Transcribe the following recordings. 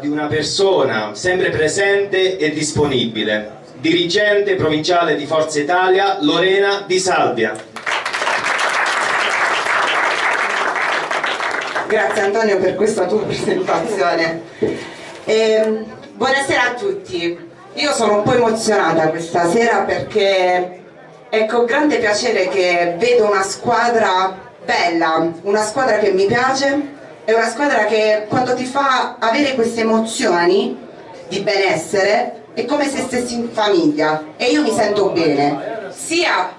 di una persona sempre presente e disponibile, dirigente provinciale di Forza Italia, Lorena Di Salvia. Grazie Antonio per questa tua presentazione. Eh, buonasera a tutti, io sono un po' emozionata questa sera perché è con grande piacere che vedo una squadra bella, una squadra che mi piace è una squadra che quando ti fa avere queste emozioni di benessere è come se stessi in famiglia. E io mi sento bene sia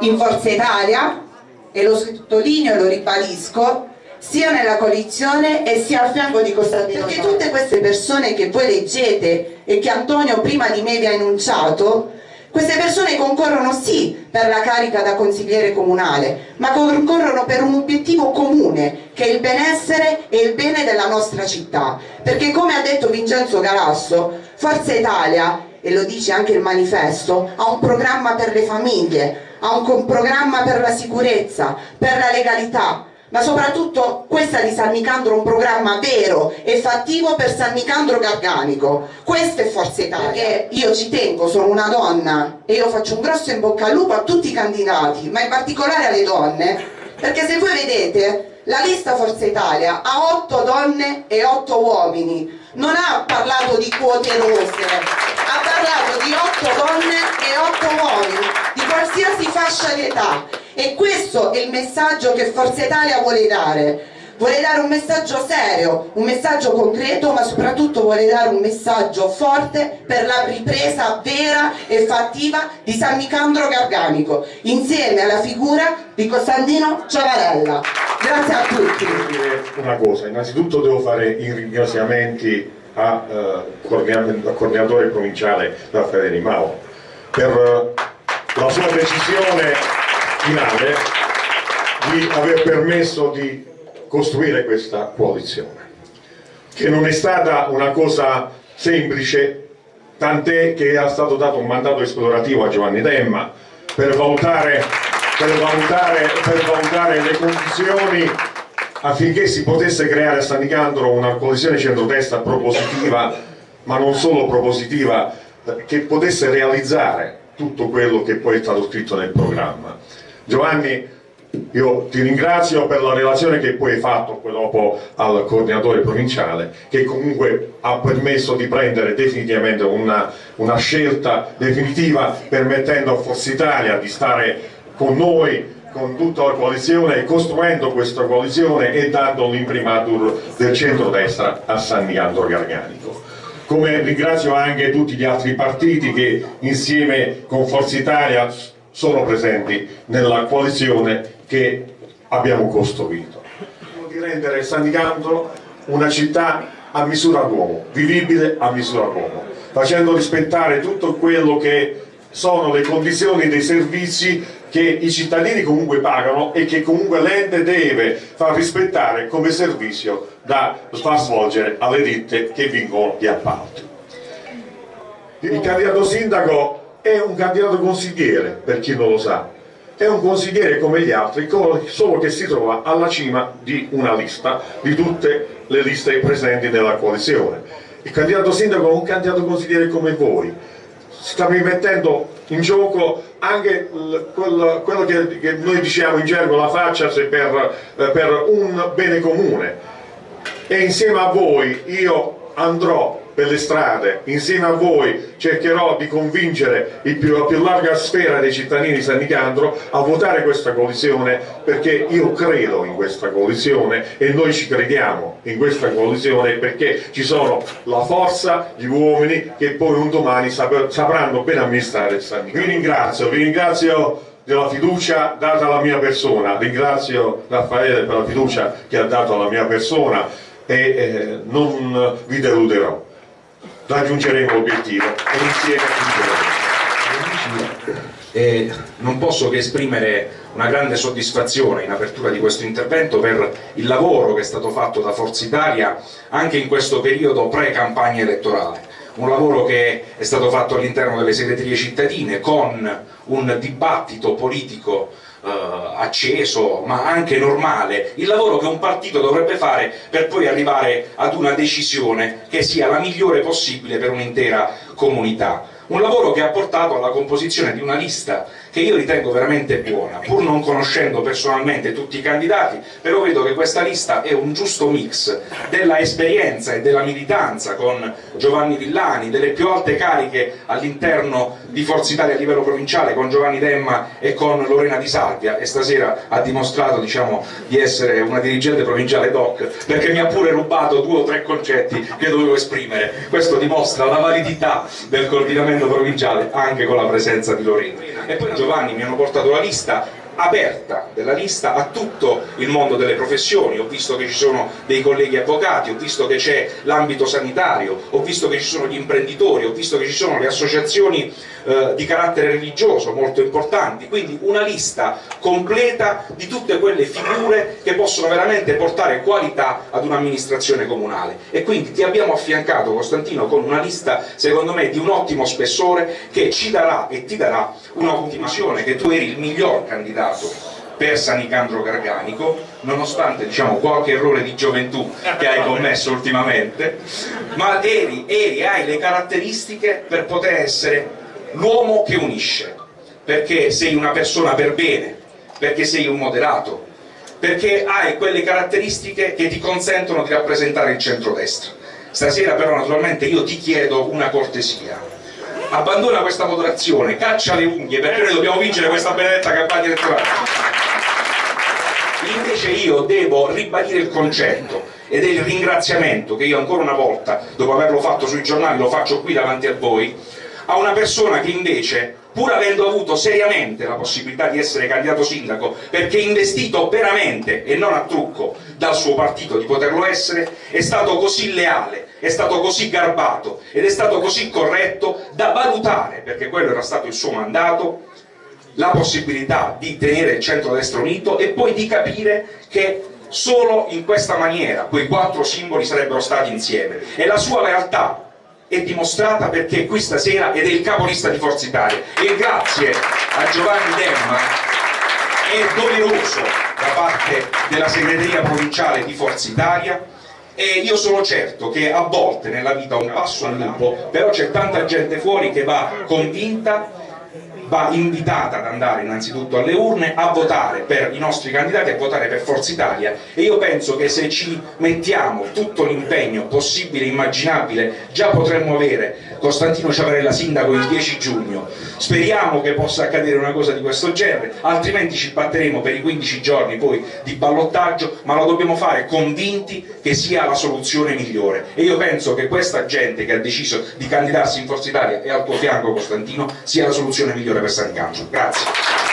in Forza Italia e lo sottolineo e lo ribadisco sia nella coalizione e sia al fianco di Costantino perché tutte queste persone che voi leggete e che Antonio prima di me vi ha enunciato queste persone concorrono sì per la carica da consigliere comunale, ma concorrono per un obiettivo comune, che è il benessere e il bene della nostra città. Perché come ha detto Vincenzo Galasso, Forza Italia, e lo dice anche il manifesto, ha un programma per le famiglie, ha un programma per la sicurezza, per la legalità, ma soprattutto questa di San Nicandro è un programma vero e fattivo per San Nicandro Garganico. Questo è Forza Italia perché io ci tengo, sono una donna e io faccio un grosso in bocca al lupo a tutti i candidati ma in particolare alle donne perché se voi vedete la lista Forza Italia ha 8 donne e 8 uomini. Non ha parlato di quote rose ha parlato di 8 donne e 8 uomini di qualsiasi fascia di età e questo è il messaggio che Forza Italia vuole dare. Vuole dare un messaggio serio, un messaggio concreto ma soprattutto vuole dare un messaggio forte per la ripresa vera e fattiva di San Nicandro Garganico insieme alla figura di Costantino Ciavarella. Grazie a tutti. Una cosa, innanzitutto devo fare i ringraziamenti al uh, coordinatore provinciale Raffaele Mao per uh, la sua decisione finale di aver permesso di costruire questa coalizione che non è stata una cosa semplice tant'è che è stato dato un mandato esplorativo a Giovanni Demma per valutare, per valutare, per valutare le condizioni affinché si potesse creare a San Nicandro una coalizione centrodestra propositiva ma non solo propositiva che potesse realizzare tutto quello che poi è stato scritto nel programma Giovanni, io ti ringrazio per la relazione che poi hai fatto poi dopo al coordinatore provinciale che comunque ha permesso di prendere definitivamente una, una scelta definitiva permettendo a Forza Italia di stare con noi con tutta la coalizione costruendo questa coalizione e dando l'imprimatur del centro-destra a San Nicandro Garganico come ringrazio anche tutti gli altri partiti che insieme con Forza Italia sono presenti nella coalizione che abbiamo costruito. Di rendere San Nicandro una città a misura d'uomo, vivibile a misura d'uomo, facendo rispettare tutto quello che sono le condizioni dei servizi che i cittadini comunque pagano e che comunque l'ente deve far rispettare come servizio da far svolgere alle ditte che vincono gli appalti. Il candidato sindaco è un candidato consigliere, per chi non lo sa, è un consigliere come gli altri, solo che si trova alla cima di una lista, di tutte le liste presenti nella coalizione. Il candidato sindaco è un candidato consigliere come voi, sta mettendo in gioco anche quello, che, noi diciamo in gergo la faccia per, eh, per un bene comune. E insieme a voi io andrò per le strade, insieme a voi cercherò di convincere più, la più larga sfera dei cittadini di San Nicandro a votare questa coalizione perché io credo in questa coalizione e noi ci crediamo in questa coalizione perché ci sono la forza, gli uomini che poi un domani sapranno ben amministrare San Nicandro. Vi ringrazio, vi ringrazio della fiducia data alla mia persona, ringrazio Raffaele per la fiducia che ha dato alla mia persona e eh, non vi deluderò raggiungeremo l'obiettivo e insieme raggiungeremo. Eh, non posso che esprimere una grande soddisfazione in apertura di questo intervento per il lavoro che è stato fatto da Forza Italia anche in questo periodo pre-campagna elettorale un lavoro che è stato fatto all'interno delle segreterie cittadine con un dibattito politico eh, acceso ma anche normale, il lavoro che un partito dovrebbe fare per poi arrivare ad una decisione che sia la migliore possibile per un'intera comunità. Un lavoro che ha portato alla composizione di una lista che io ritengo veramente buona, pur non conoscendo personalmente tutti i candidati, però vedo che questa lista è un giusto mix della esperienza e della militanza con Giovanni Villani, delle più alte cariche all'interno di Forza Italia a livello provinciale con Giovanni Demma e con Lorena Di Salvia e stasera ha dimostrato diciamo, di essere una dirigente provinciale doc perché mi ha pure rubato due o tre concetti che dovevo esprimere, questo dimostra la validità del coordinamento provinciale anche con la presenza di Lorena. E poi Giovanni mi hanno portato la lista aperta della lista a tutto il mondo delle professioni, ho visto che ci sono dei colleghi avvocati, ho visto che c'è l'ambito sanitario, ho visto che ci sono gli imprenditori, ho visto che ci sono le associazioni eh, di carattere religioso molto importanti, quindi una lista completa di tutte quelle figure che possono veramente portare qualità ad un'amministrazione comunale. E quindi ti abbiamo affiancato Costantino con una lista secondo me di un ottimo spessore che ci darà e ti darà un'ottima visione che tu eri il miglior candidato per Sanicandro Garganico, nonostante diciamo, qualche errore di gioventù che hai commesso ultimamente, ma eri, eri, hai le caratteristiche per poter essere l'uomo che unisce, perché sei una persona per bene, perché sei un moderato, perché hai quelle caratteristiche che ti consentono di rappresentare il centrodestra. Stasera però naturalmente io ti chiedo una cortesia, abbandona questa moderazione, caccia le unghie perché noi dobbiamo vincere questa benedetta campagna elettorale. Invece io devo ribadire il concetto ed è il ringraziamento che io ancora una volta, dopo averlo fatto sui giornali, lo faccio qui davanti a voi, a una persona che invece pur avendo avuto seriamente la possibilità di essere candidato sindaco, perché investito veramente e non a trucco dal suo partito di poterlo essere, è stato così leale, è stato così garbato ed è stato così corretto da valutare, perché quello era stato il suo mandato, la possibilità di tenere il centro-destra unito e poi di capire che solo in questa maniera quei quattro simboli sarebbero stati insieme. E la sua lealtà è dimostrata perché qui stasera ed è il capolista di Forza Italia. E grazie a Giovanni Demma è doveroso da parte della segreteria provinciale di Forza Italia e io sono certo che a volte nella vita un passo al lupo però c'è tanta gente fuori che va convinta va invitata ad andare innanzitutto alle urne a votare per i nostri candidati, a votare per Forza Italia. E io penso che se ci mettiamo tutto l'impegno possibile e immaginabile già potremmo avere Costantino Ciavarella sindaco il 10 giugno. Speriamo che possa accadere una cosa di questo genere altrimenti ci batteremo per i 15 giorni poi di ballottaggio ma lo dobbiamo fare convinti che sia la soluzione migliore. E io penso che questa gente che ha deciso di candidarsi in Forza Italia e al tuo fianco Costantino sia la soluzione migliore per San Cancio. Grazie.